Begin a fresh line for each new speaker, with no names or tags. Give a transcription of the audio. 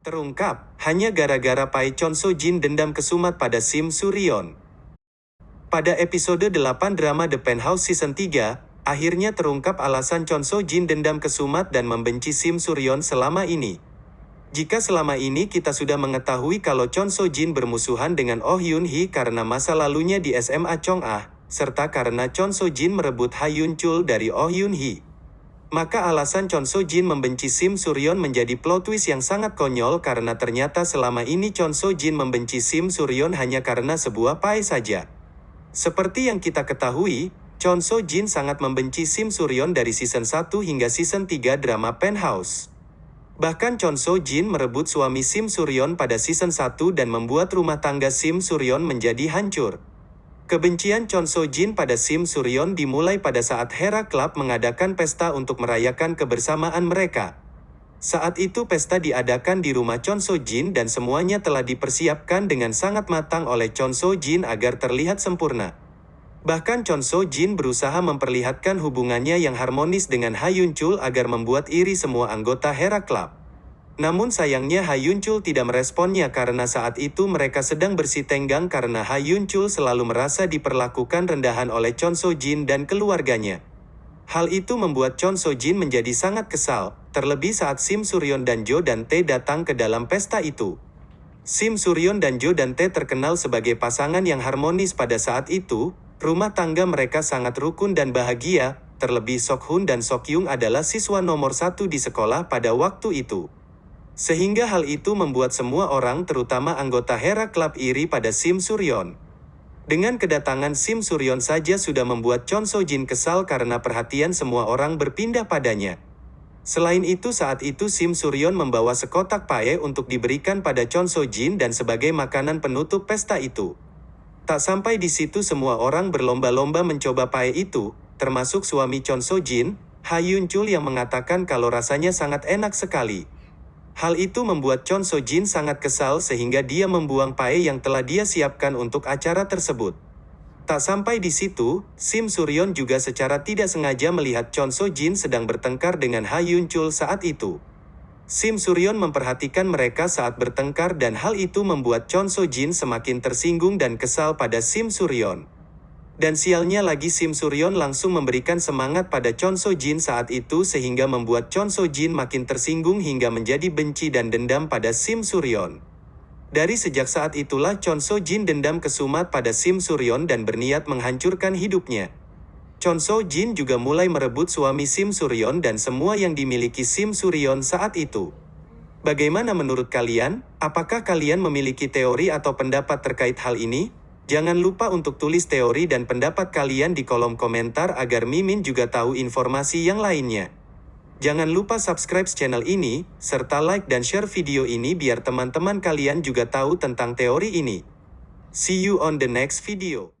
Terungkap, hanya gara-gara Pai Chon So Jin dendam kesumat pada Sim Suryon. Pada episode 8 drama The Penthouse Season 3, akhirnya terungkap alasan Chon So Jin dendam kesumat dan membenci Sim Suryon selama ini. Jika selama ini kita sudah mengetahui kalau Chon So Jin bermusuhan dengan Oh Yun Hee karena masa lalunya di SMA Chong Ah, serta karena Chon So Jin merebut Ha Yun Chul dari Oh Yun Hee. Maka alasan Chon So Jin membenci Sim Suryon menjadi plot twist yang sangat konyol karena ternyata selama ini Chon So Jin membenci Sim Suryon hanya karena sebuah pai saja. Seperti yang kita ketahui, Chon So Jin sangat membenci Sim Suryon dari season 1 hingga season 3 drama Penthouse. Bahkan Chon So Jin merebut suami Sim Suryon pada season 1 dan membuat rumah tangga Sim Suryon menjadi hancur. Kebencian Chon So Jin pada Sim Suryon dimulai pada saat Hera Club mengadakan pesta untuk merayakan kebersamaan mereka. Saat itu pesta diadakan di rumah Chon So Jin dan semuanya telah dipersiapkan dengan sangat matang oleh Chon So Jin agar terlihat sempurna. Bahkan Chon So Jin berusaha memperlihatkan hubungannya yang harmonis dengan Ha Yun Chul agar membuat iri semua anggota Hera Club. Namun sayangnya Ha Yun Chul tidak meresponnya karena saat itu mereka sedang bersih tenggang karena Ha Yun Chul selalu merasa diperlakukan rendahan oleh Chon So Jin dan keluarganya. Hal itu membuat Chon So Jin menjadi sangat kesal, terlebih saat Sim Suryon dan Jo dan Tae datang ke dalam pesta itu. Sim Suryon dan Jo dan Tae terkenal sebagai pasangan yang harmonis pada saat itu, rumah tangga mereka sangat rukun dan bahagia, terlebih Sok Hun dan Sok Yung adalah siswa nomor satu di sekolah pada waktu itu. Sehingga hal itu membuat semua orang terutama anggota Hera Club iri pada Sim Suryon. Dengan kedatangan Sim Suryon saja sudah membuat Chon So Jin kesal karena perhatian semua orang berpindah padanya. Selain itu saat itu Sim Suryon membawa sekotak pae untuk diberikan pada Chon So Jin dan sebagai makanan penutup pesta itu. Tak sampai di situ semua orang berlomba-lomba mencoba pae itu, termasuk suami Chon So Jin, Ha Yun Chul yang mengatakan kalau rasanya sangat enak sekali. Hal itu membuat Chon So Jin sangat kesal sehingga dia membuang pae yang telah dia siapkan untuk acara tersebut. Tak sampai di situ, Sim Suryon juga secara tidak sengaja melihat Chon So Jin sedang bertengkar dengan Ha Yun Chul saat itu. Sim Suryon memperhatikan mereka saat bertengkar dan hal itu membuat Chon So Jin semakin tersinggung dan kesal pada Sim Suryon. Dan sialnya lagi Sim Suryon langsung memberikan semangat pada Chon So Jin saat itu sehingga membuat Chon So Jin makin tersinggung hingga menjadi benci dan dendam pada Sim Suryon. Dari sejak saat itulah Chon So Jin dendam kesumat pada Sim Suryon dan berniat menghancurkan hidupnya. Chon So Jin juga mulai merebut suami Sim Suryon dan semua yang dimiliki Sim Suryon saat itu. Bagaimana menurut kalian? Apakah kalian memiliki teori atau pendapat terkait hal ini? Jangan lupa untuk tulis teori dan pendapat kalian di kolom komentar agar Mimin juga tahu informasi yang lainnya. Jangan lupa subscribe channel ini, serta like dan share video ini biar teman-teman kalian juga tahu tentang teori ini. See you on the next video.